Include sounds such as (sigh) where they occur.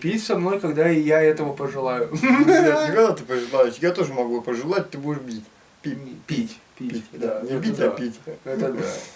Пить со мной, когда и я этого пожелаю. Нет, (laughs) когда ты пожелаешь. Я тоже могу пожелать, ты будешь бить. Пить. Пить. Пить. Да, Не бить, а пить. Это да.